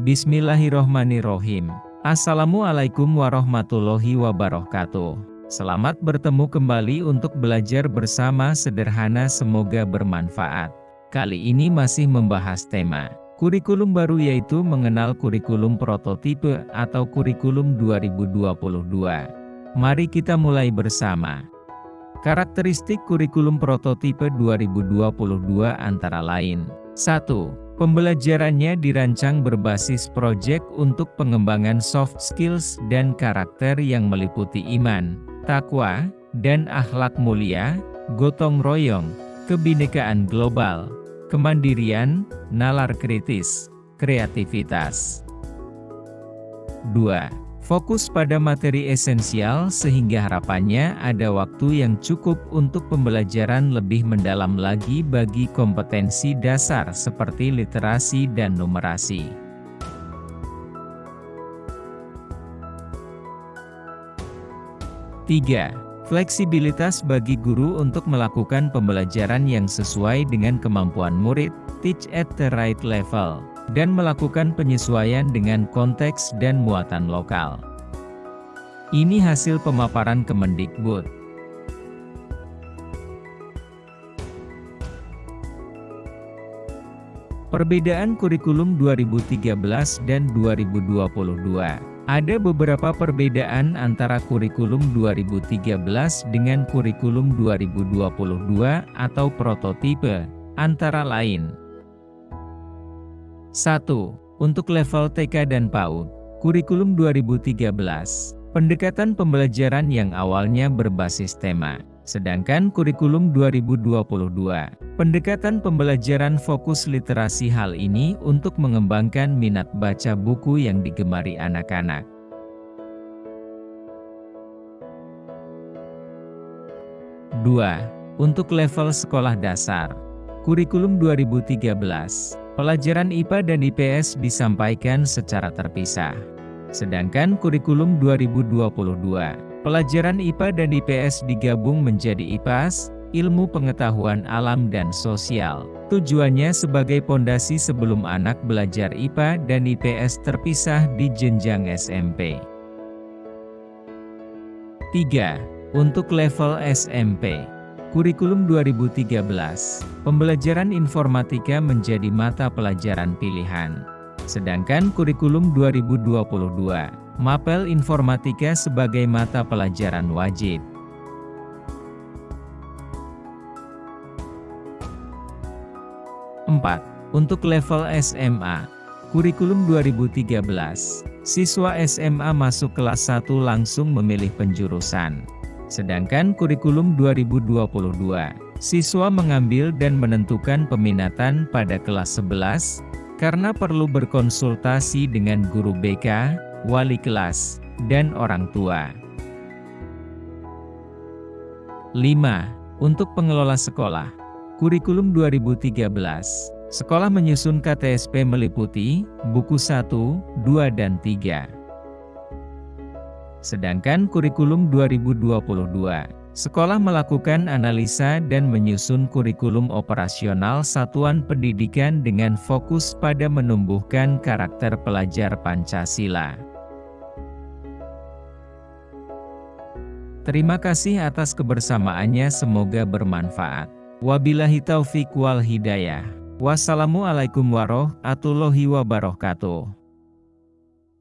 Bismillahirrohmanirrohim. Assalamualaikum warahmatullahi wabarakatuh. Selamat bertemu kembali untuk belajar bersama sederhana semoga bermanfaat. Kali ini masih membahas tema kurikulum baru yaitu mengenal kurikulum prototipe atau kurikulum 2022. Mari kita mulai bersama. Karakteristik kurikulum prototipe 2022 antara lain 1 Pembelajarannya dirancang berbasis proyek untuk pengembangan soft skills dan karakter yang meliputi iman, takwa, dan akhlak mulia, gotong royong, kebinekaan global, kemandirian, nalar kritis, kreativitas. 2. Fokus pada materi esensial sehingga harapannya ada waktu yang cukup untuk pembelajaran lebih mendalam lagi bagi kompetensi dasar seperti literasi dan numerasi. Tiga, Fleksibilitas bagi guru untuk melakukan pembelajaran yang sesuai dengan kemampuan murid, teach at the right level dan melakukan penyesuaian dengan konteks dan muatan lokal. Ini hasil pemaparan Kemendikbud. Perbedaan kurikulum 2013 dan 2022 Ada beberapa perbedaan antara kurikulum 2013 dengan kurikulum 2022 atau prototipe, antara lain 1. Untuk level TK dan PAUD, kurikulum 2013, pendekatan pembelajaran yang awalnya berbasis tema. Sedangkan kurikulum 2022, pendekatan pembelajaran fokus literasi hal ini untuk mengembangkan minat baca buku yang digemari anak-anak. Dua, Untuk level sekolah dasar, kurikulum 2013, Pelajaran IPA dan IPS disampaikan secara terpisah. Sedangkan kurikulum 2022, pelajaran IPA dan IPS digabung menjadi IPAS, ilmu pengetahuan alam dan sosial. Tujuannya sebagai pondasi sebelum anak belajar IPA dan IPS terpisah di jenjang SMP. 3. Untuk level SMP Kurikulum 2013, pembelajaran informatika menjadi mata pelajaran pilihan. Sedangkan kurikulum 2022, mapel informatika sebagai mata pelajaran wajib. Empat, Untuk level SMA, kurikulum 2013, siswa SMA masuk kelas 1 langsung memilih penjurusan. Sedangkan kurikulum 2022, siswa mengambil dan menentukan peminatan pada kelas 11, karena perlu berkonsultasi dengan guru BK, wali kelas, dan orang tua. 5. Untuk pengelola sekolah, kurikulum 2013, sekolah menyusun KTSP meliputi buku 1, 2 dan 3. Sedangkan kurikulum 2022, sekolah melakukan analisa dan menyusun kurikulum operasional satuan pendidikan dengan fokus pada menumbuhkan karakter pelajar Pancasila. Terima kasih atas kebersamaannya semoga bermanfaat. Wabillahi taufiq wal hidayah. Wassalamualaikum warahmatullahi wabarakatuh.